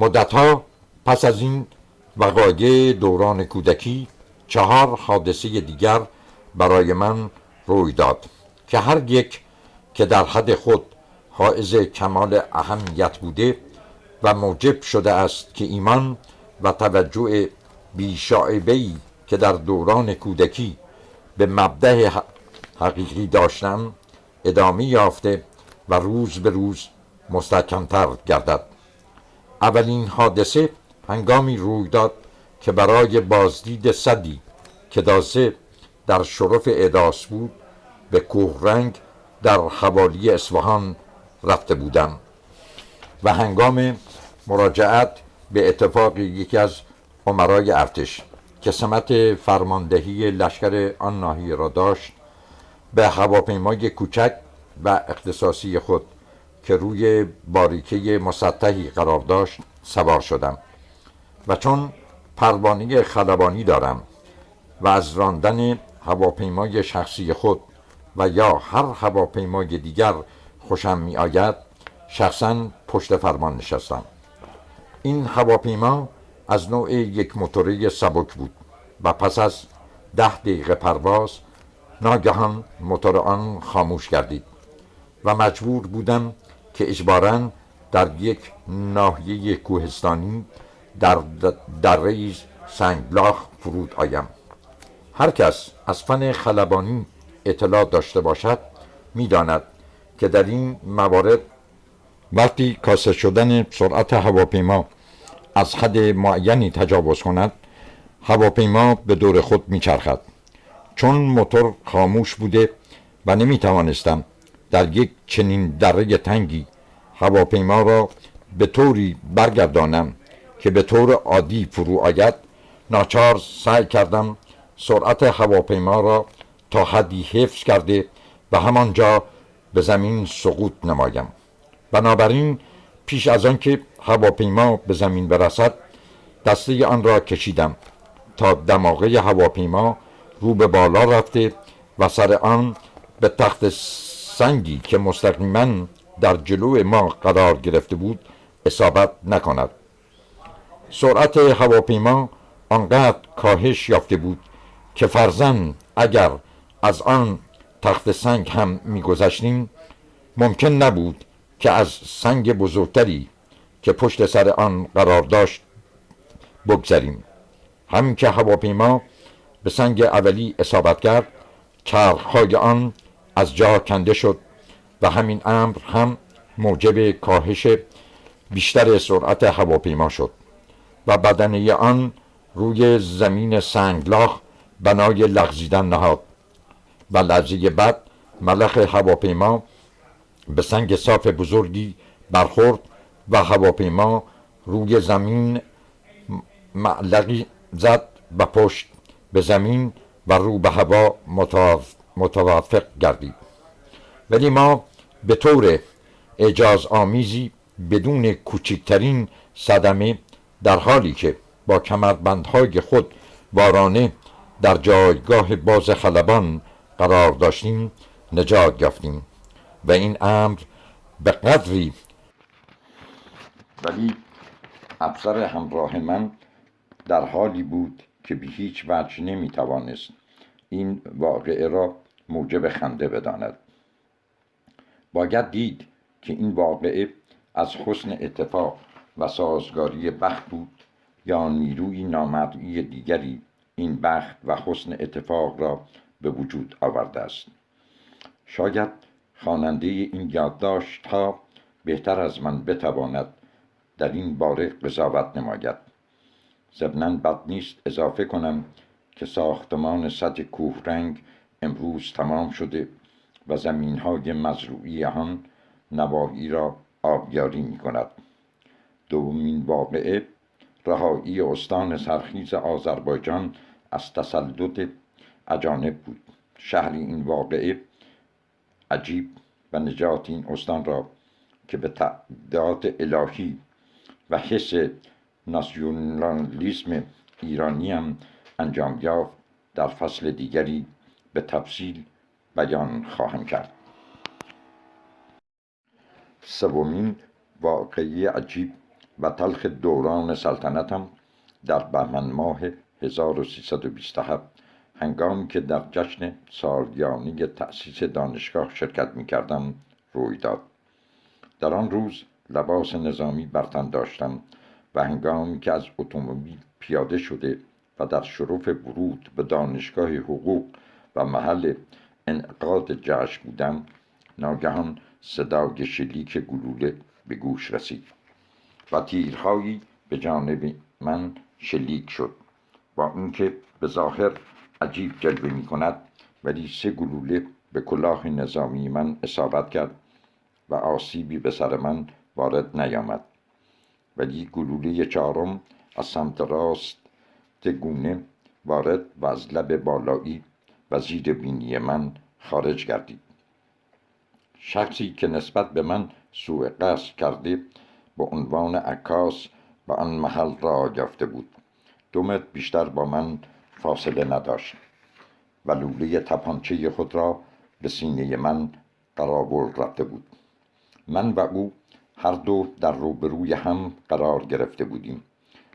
مدتها پس از این وقایع دوران کودکی چهار حادثه دیگر برای من روی داد که هر یک که در حد خود حائز کمال اهمیت بوده و موجب شده است که ایمان و توجه بیشاعبهی که در دوران کودکی به مبده حقیقی داشتم ادامه یافته و روز به روز مستحکمتر گردد. اولین حادثه هنگامی روی داد که برای بازدید صدی که دازه در شرف اداس بود به کوهرنگ در حوالی اصفهان رفته بودم و هنگام مراجعت به اتفاق یکی از عمرای ارتش که سمت فرماندهی لشکر آن ناحیه را داشت به هواپیمای کوچک و اختصاصی خود که روی باریکه مسطحی قرار داشت سوار شدم و چون پروانه خلبانی دارم و از راندن هواپیمای شخصی خود و یا هر هواپیمای دیگر خوشم می آید شخصا پشت فرمان نشستم. این هواپیما از نوع یک موتوری سبک بود و پس از ده دقیقه پرواز ناگهان موتور آن خاموش گردید و مجبور بودم که اجبارا در یک ناحیه کوهستانی در دره سنگلاخ فرود آیم. هر کس از فن خلبانی اطلاع داشته باشد می‌داند که در این موارد وقتی کاسه شدن سرعت هواپیما از حد معینی تجاوز کند هواپیما به دور خود میچرخد. چون موتور خاموش بوده و نمی توانستم در یک چنین دره تنگی هواپیما را به طوری برگردانم که به طور عادی فرو آید ناچار سعی کردم سرعت هواپیما را تا حدی حفظ کرده و همانجا به زمین سقوط نمایم. بنابراین پیش از آنکه هواپیما به زمین برسد دسته آن را کشیدم تا دماغه هواپیما رو به بالا رفته و سر آن به تخت سنگی که مستقیما در جلو ما قرار گرفته بود اصابت نکند. سرعت هواپیما آنقدر کاهش یافته بود که فرزن اگر از آن تخت سنگ هم میگذشتیم ممکن نبود که از سنگ بزرگتری که پشت سر آن قرار داشت بگذریم. همین که هواپیما به سنگ اولی اصابت کرد چرخهای آن از جا کنده شد و همین امر هم موجب کاهش بیشتر سرعت هواپیما شد و بدنه آن روی زمین سنگلاخ بنای لغزیدن نهاد و لحظه بعد ملخ هواپیما به سنگ صاف بزرگی برخورد و هواپیما روی زمین معلقی زد و پشت به زمین و رو به هوا متوافق گردید ولی ما به طور اجاز آمیزی بدون کوچکترین صدمه در حالی که با کمربندهای خود وارانه در جایگاه باز خلبان قرار داشتیم نجات یافتیم و این امر به قدری ولی افسر همراه من در حالی بود که به هیچ وجه نمی توانست این واقعه را موجب خنده بداند. باید دید که این واقعه از حسن اتفاق و سازگاری بخت بود یا نیروی نامرئی دیگری این بخت و حسن اتفاق را به وجود آورده است. شاید خواننده این یادداشت ها بهتر از من بتواند در این باره قضاوت نماید. ضمنا بد نیست اضافه کنم که ساختمان سد کوهرنگ امروز تمام شده و زمین های مزروعی آن نواحی را آبیاری می کند دومین واقعه رهایی استان سرخیز آذربایجان از تسلط اجانب بود. شهر این واقعه عجیب و نجات این استان را که به تعداد الهی و حس ناسیونالیسم ایرانی هم انجام یافت در فصل دیگری به تفصیل بیان خواهم کرد. سومین واقعی عجیب و تلخ دوران سلطنتم در بهمن ماه 1327 هنگامی که در جشن سالیانی تأسیس دانشگاه شرکت می کردم روی داد. در آن روز لباس نظامی برتن داشتم و هنگامی که از اتومبیل پیاده شده و در شرف ورود به دانشگاه حقوق و محل انعقاد جشن بودم ناگهان صدای شلیک گلوله به گوش رسید و تیرهایی به جانب من شلیک شد. با اینکه به ظاهر عجیب جلوه می کند ولی سه گلوله به کلاه نظامی من اصابت کرد و آسیبی به سر من وارد نیامد. ولی گلوله چهارم از سمت راست گونه وارد و از لب بالایی و زیر بینی من خارج گردید؟ شخصی که نسبت به من سوء قصد کرده به عنوان عکاس به آن محل را یافته بود. دو بیشتر با من فاصله نداشت و لوله تپانچه خود را به سینه من قرار رفته بود. من و او هر دو در روبروی هم قرار گرفته بودیم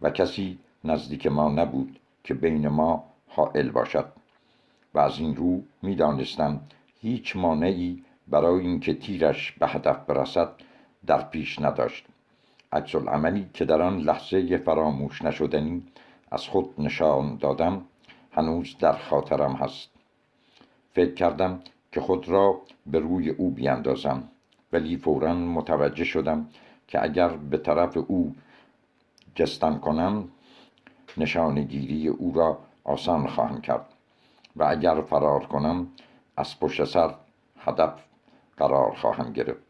و کسی نزدیک ما نبود که بین ما حائل باشد و از این رو می‌دانستم هیچ مانعی برای اینکه تیرش به هدف برسد در پیش نداشت. عکس عملی که در آن لحظه فراموش نشدنی از خود نشان دادم هنوز در خاطرم هست. فکر کردم که خود را به روی او بیاندازم ولی فورا متوجه شدم که اگر به طرف او جستن کنم نشانگیری او را آسان خواهم کرد و اگر فرار کنم از پشت سر هدف قرار خواهم گرفت.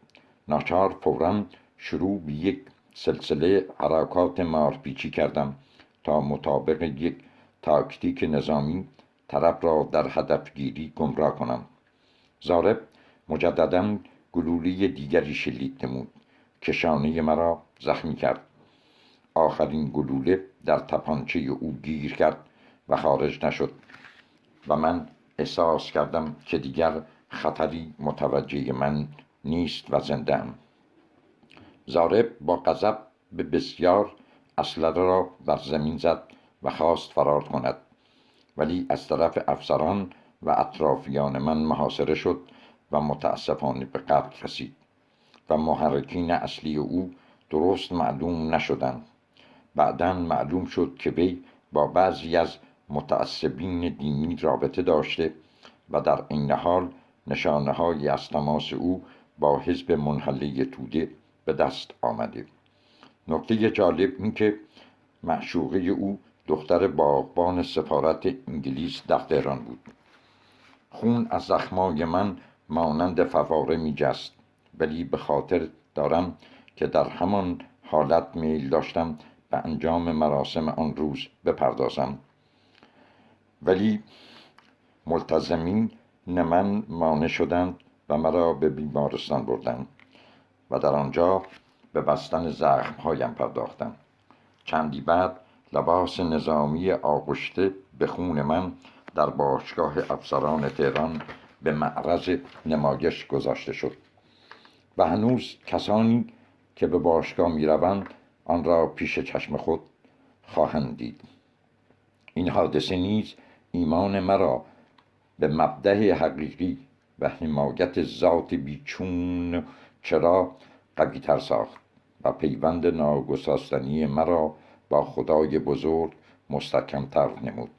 ناچار فورا شروع به یک سلسله حرکات مارپیچی کردم تا مطابق یک تاکتیک نظامی طرف را در هدفگیری گمراه کنم. زارب مجددا گلوله دیگری شلیک نمود. که شانه مرا زخمی کرد. آخرین گلوله در تپانچه او گیر کرد و خارج نشد و من احساس کردم که دیگر خطری متوجه من نیست و زنده زارب با غضب به بسیار اسلحه را بر زمین زد و خواست فرار کند. ولی از طرف افسران و اطرافیان من محاصره شد و متاسفانه به قتل رسید و محرکین اصلی او درست معلوم نشدند. بعدا معلوم شد که وی با بعضی از متعصبین دینی رابطه داشته و در این حال نشانه های از تماس او با حزب منحله توده به دست آمده. نکته جالب این که معشوقه او دختر باغبان سفارت انگلیس در تهران بود. خون از زخمای من مانند فواره می جست ولی به خاطر دارم که در همان حالت میل داشتم به انجام مراسم آن روز بپردازم. ولی ملتزمین من مانع شدند و مرا به بیمارستان بردند و در آنجا به بستن زخمهایم پرداختم چندی بعد لباس نظامی آغشته به خون من در باشگاه افسران تهران به معرض نمایش گذاشته شد. و هنوز کسانی که به باشگاه می روند آن را پیش چشم خود خواهند دید. این حادثه نیز ایمان مرا به مبده حقیقی و حمایت ذات بیچون چرا قوی تر ساخت و پیوند ناگساستنی مرا با خدای بزرگ مستحکمتر نمود.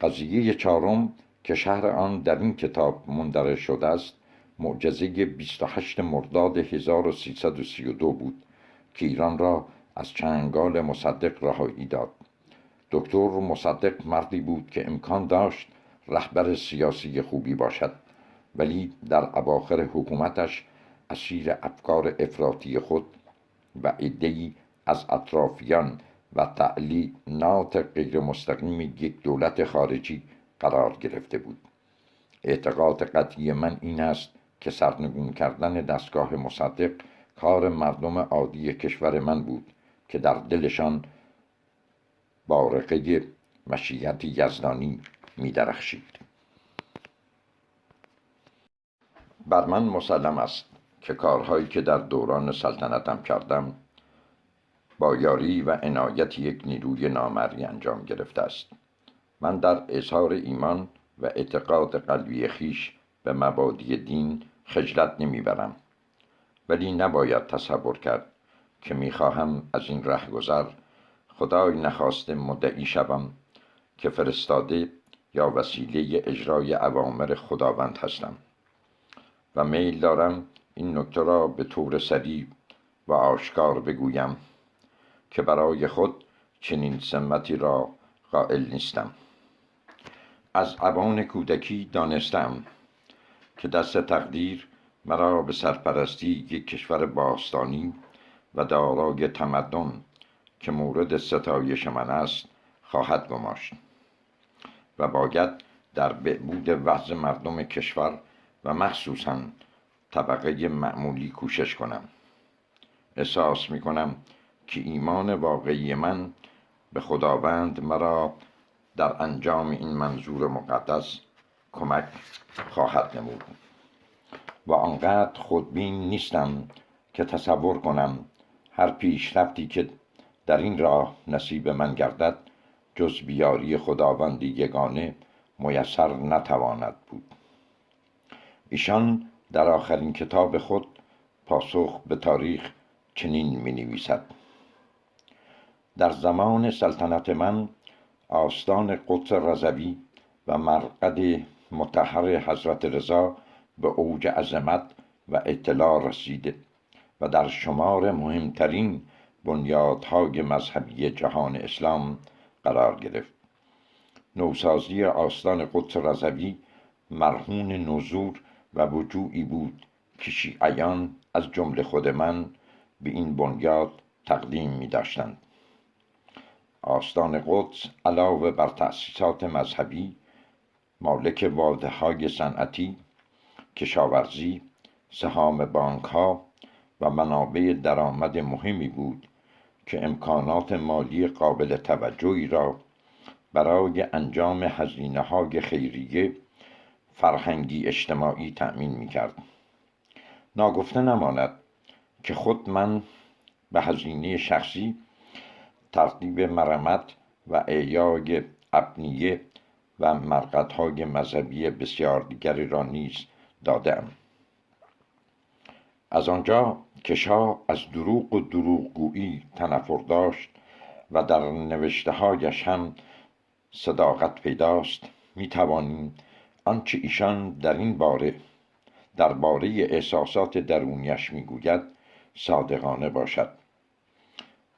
قضیه چهارم که شهر آن در این کتاب مندرج شده است معجزه 28 مرداد 1332 بود. که ایران را از چنگال مصدق رهایی داد. دکتر مصدق مردی بود که امکان داشت رهبر سیاسی خوبی باشد ولی در اواخر حکومتش اسیر افکار افراطی خود و عدهای از اطرافیان و تعلیمات غیر مستقیم یک دولت خارجی قرار گرفته بود. اعتقاد قطعی من این است که سرنگون کردن دستگاه مصدق کار مردم عادی کشور من بود که در دلشان بارقه مشیت یزدانی می درخشید بر من مسلم است که کارهایی که در دوران سلطنتم کردم با یاری و عنایت یک نیروی نامری انجام گرفته است. من در اظهار ایمان و اعتقاد قلبی خیش به مبادی دین خجلت نمی‌برم. ولی نباید تصور کرد که می‌خواهم از این رهگذر خدای نخواسته مدعی شوم که فرستاده یا وسیله اجرای اوامر خداوند هستم و میل دارم این نکته را به طور سریع و آشکار بگویم که برای خود چنین سمتی را قائل نیستم. از عوان کودکی دانستم که دست تقدیر مرا به سرپرستی یک کشور باستانی و دارای تمدن که مورد ستایش من است خواهد گماشت و باید در بهبود وضع مردم کشور و مخصوصا طبقه معمولی کوشش کنم. احساس می کنم که ایمان واقعی من به خداوند مرا در انجام این منظور مقدس کمک خواهد نمود. و آنقدر خودبین نیستم که تصور کنم هر پیشرفتی که در این راه نصیب من گردد جز بیاری خداوند یگانه میسر نتواند بود. ایشان در آخرین کتاب خود پاسخ به تاریخ چنین می نویسد در زمان سلطنت من آستان قدس رضوی و مرقد متحر حضرت رضا به اوج عظمت و اطلاع رسیده و در شمار مهمترین بنیادهای مذهبی جهان اسلام قرار گرفت. نوسازی آستان قدس رضوی مرهون نزور و وجوعی بود که شیعیان از جمله خود من به این بنیاد تقدیم می داشتند آستان قدس علاوه بر تأسیسات مذهبی مالک واده های صنعتی کشاورزی سهام بانک ها و منابع درآمد مهمی بود که امکانات مالی قابل توجهی را برای انجام هزینه های خیریه فرهنگی اجتماعی تأمین می کرد. ناگفته نماند که خود من به هزینه شخصی ترتیب مرمت و اعیای ابنیه و مرقدهای مذهبی بسیار دیگری را نیز دادم. از آنجا که شاه از دروغ و دروغگویی تنفر داشت و در نوشته هایش هم صداقت پیداست می توانیم آنچه ایشان در این باره درباره احساسات درونیش می‌گوید صادقانه باشد.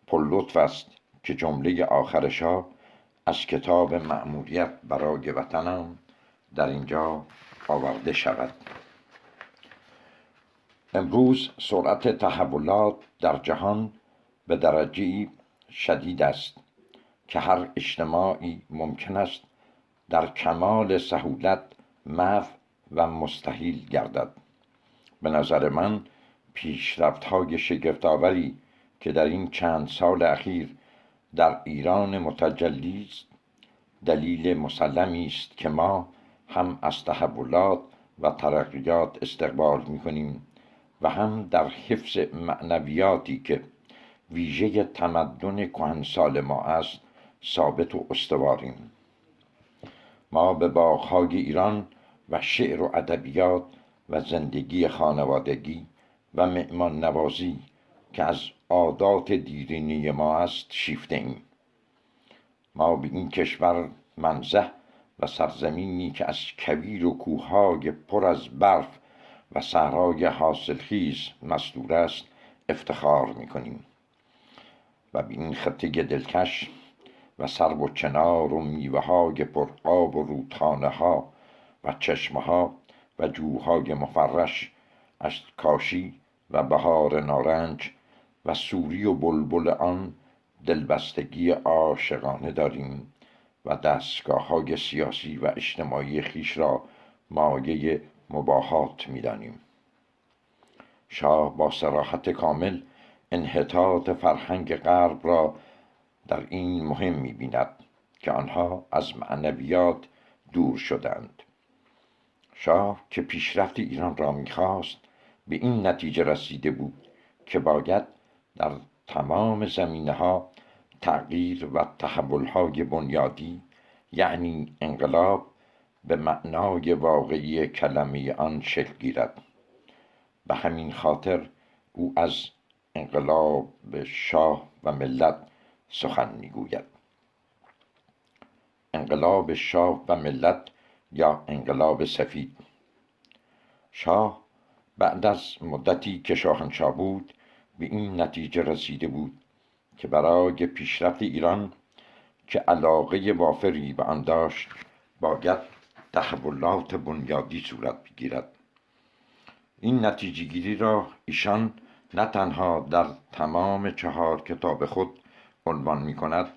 پر است که جمله آخرشا از کتاب مأموریت برای وطنم در اینجا آورده شود. امروز سرعت تحولات در جهان به درجه شدید است که هر اجتماعی ممکن است در کمال سهولت محو و مستحیل گردد. به نظر من پیشرفت های شگفتآوری که در این چند سال اخیر در ایران متجلی است دلیل مسلمی است که ما هم از تحولات و ترقیات استقبال می کنیم و هم در حفظ معنویاتی که ویژه تمدن کهنسال ما است ثابت و استواریم. ما به باغهای ایران و شعر و ادبیات و زندگی خانوادگی و مهمان نوازی که از عادات دیرینی ما است شیفته ایم ما به این کشور منزه و سرزمینی که از کویر و کوههای پر از برف و صحرای حاصلخیز مستور است افتخار می‌کنیم. و به این خطه دلکش و سرو و چنار و میوه های پرآب و رودخانه ها و چشمه ها و جوهای مفرش از کاشی و بهار نارنج و سوری و بلبل آن دلبستگی عاشقانه داریم و دستگاه های سیاسی و اجتماعی خیش را مایه مباهات می‌دانیم. شاه با سراحت کامل انحطاط فرهنگ غرب را در این مهم می‌بیند که آنها از معنویات دور شدند. شاه که پیشرفت ایران را می‌خواست به این نتیجه رسیده بود که باید در تمام زمینه ها تغییر و تحول های بنیادی یعنی انقلاب به معنای واقعی کلمه آن شکل گیرد. به همین خاطر او از انقلاب شاه و ملت سخن می‌گوید. انقلاب شاه و ملت یا انقلاب سفید؟ شاه بعد از مدتی که شاهنشاه بود به این نتیجه رسیده بود که برای پیشرفت ایران که علاقه وافری به آن داشت باید تحولات بنیادی صورت بگیرد. این نتیجه گیری را ایشان نه تنها در تمام چهار کتاب خود عنوان می کند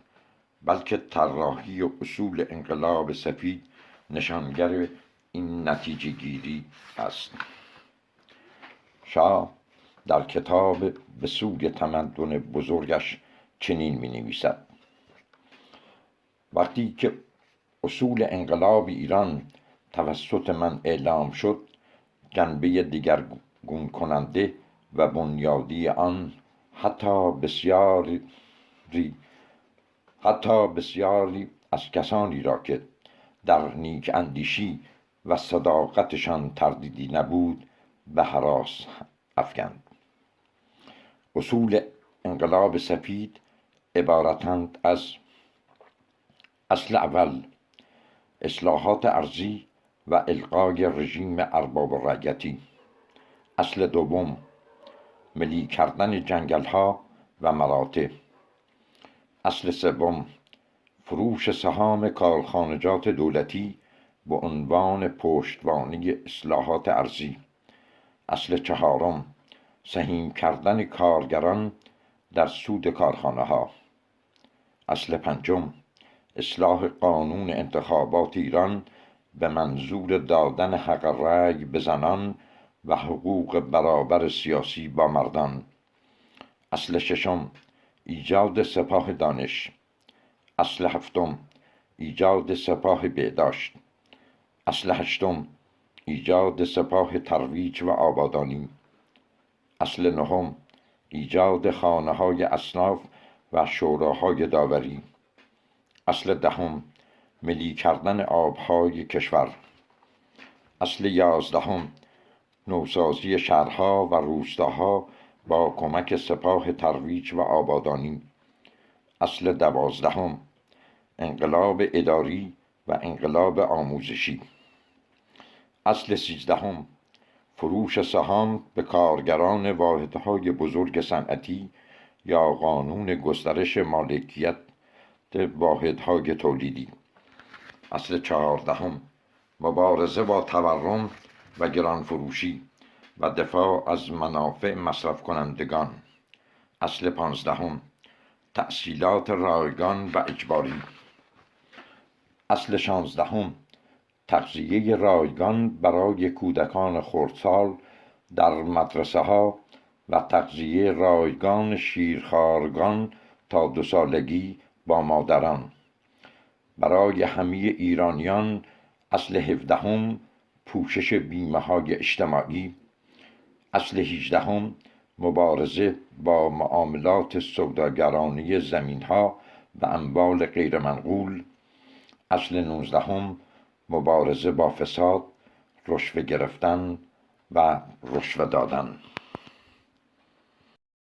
بلکه طراحی و اصول انقلاب سفید نشانگر این نتیجه گیری است. شاه در کتاب به سوی تمدن بزرگش چنین می نویسد وقتی که اصول انقلاب ایران توسط من اعلام شد جنبه دیگرگون کننده و بنیادی آن حتی بسیاری حتی بسیاری از کسانی را که در نیک اندیشی و صداقتشان تردیدی نبود به حراس افکند. اصول انقلاب سفید عبارتند از اصل اول اصلاحات ارزی و القای رژیم ارباب رعیتی. اصل دوم ملی کردن جنگل ها و مراتع. اصل سوم فروش سهام کارخانجات دولتی به عنوان پشتوانه اصلاحات ارزی اصل چهارم سهیم کردن کارگران در سود کارخانه ها اصل پنجم اصلاح قانون انتخابات ایران به منظور دادن حق رأی به زنان و حقوق برابر سیاسی با مردان. اصل ششم ایجاد سپاه دانش. اصل هفتم ایجاد سپاه بهداشت. اصل هشتم ایجاد سپاه ترویج و آبادانی. اصل نهم ایجاد خانه های اصناف و شوراهای داوری. اصل دهم ملی کردن آبهای کشور. اصل یازدهم نوسازی شهرها و روستاها با کمک سپاه ترویج و آبادانی. اصل دوازدهم انقلاب اداری و انقلاب آموزشی. اصل سیزدهم فروش سهام به کارگران واحدهای بزرگ صنعتی یا قانون گسترش مالکیت واحدهای تولیدی. اصل چهاردهم. مبارزه با تورم و گران فروشی و دفاع از منافع مصرف کنندگان اصل پانزدهم. تأصیلات رایگان و اجباری. اصل شانزدهم. تغذیه رایگان برای کودکان خردسال در مدرسه ها و تغذیه رایگان شیرخوارگان تا دو سالگی با مادران. برای همه ایرانیان اصل هفدهم پوشش بیمه های اجتماعی اصل هیجدهم مبارزه با معاملات سوداگرانی زمین ها و اموال غیرمنقول اصل نوزدهم مبارزه با فساد رشوه گرفتن و رشوه دادن.